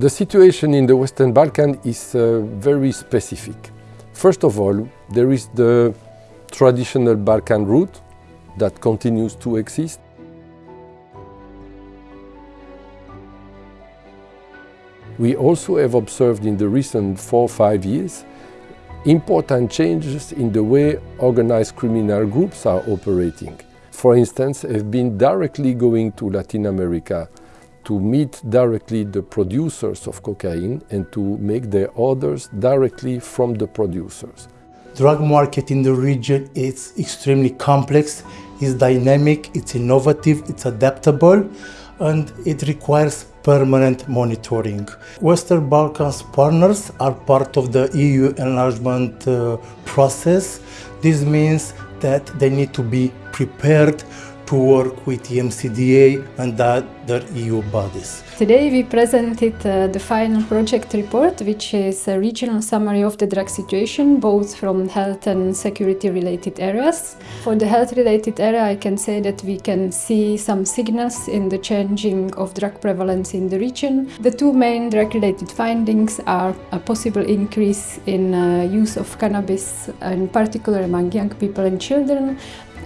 The situation in the Western Balkan is uh, very specific. First of all, there is the traditional Balkan route that continues to exist. We also have observed in the recent four or five years important changes in the way organized criminal groups are operating. For instance, have been directly going to Latin America to meet directly the producers of cocaine and to make their orders directly from the producers. Drug market in the region is extremely complex, it's dynamic, it's innovative, it's adaptable, and it requires permanent monitoring. Western Balkans partners are part of the EU enlargement uh, process. This means that they need to be prepared to work with the EMCDDA and other EU bodies. Today we presented uh, the final project report, which is a regional summary of the drug situation, both from health and security related areas. For the health related area, I can say that we can see some signals in the changing of drug prevalence in the region. The two main drug related findings are a possible increase in uh, use of cannabis, in particular among young people and children,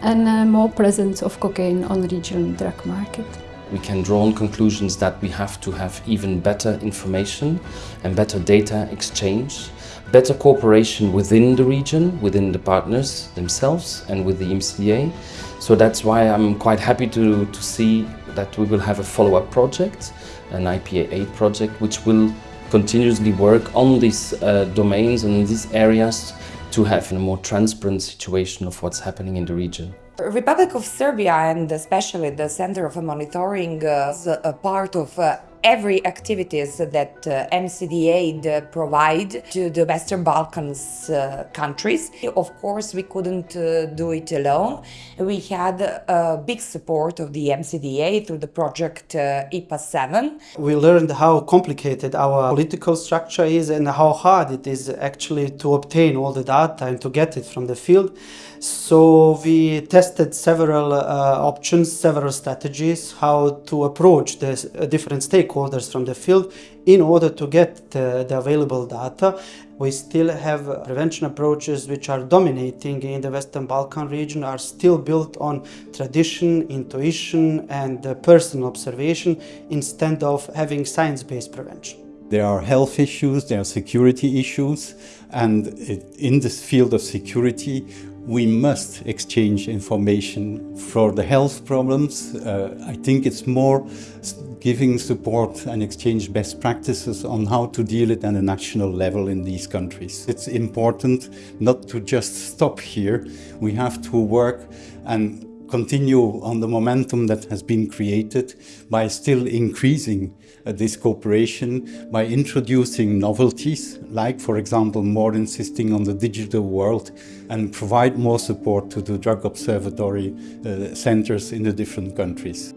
and uh, more presence of cocaine on regional drug market. We can draw on conclusions that we have to have even better information and better data exchange, better cooperation within the region, within the partners themselves and with the EMCDDA. So that's why I'm quite happy to, to see that we will have a follow-up project, an IPA8 project, which will continuously work on these uh, domains and in these areas to have a more transparent situation of what's happening in the region. Republic of Serbia and especially the Center of Monitoring uh, is a part of uh, every activities that uh, EMCDDA provide to the Western Balkans uh, countries. Of course, we couldn't uh, do it alone. We had a big support of the EMCDDA through the project uh, IPA 7. We learned how complicated our political structure is and how hard it is actually to obtain all the data and to get it from the field. So we tested several uh, options, several strategies, how to approach the uh, different stakeholders from the field in order to get the, the available data. We still have prevention approaches which are dominating in the Western Balkan region, are still built on tradition, intuition and uh, personal observation instead of having science-based prevention. There are health issues, there are security issues, and in this field of security, we must exchange information for the health problems. Uh, I think it's more giving support and exchange best practices on how to deal it at a national level in these countries. It's important not to just stop here. We have to work and continue on the momentum that has been created by still increasing uh, this cooperation, by introducing novelties, like for example more insisting on the digital world and provide more support to the drug observatory uh, centers in the different countries.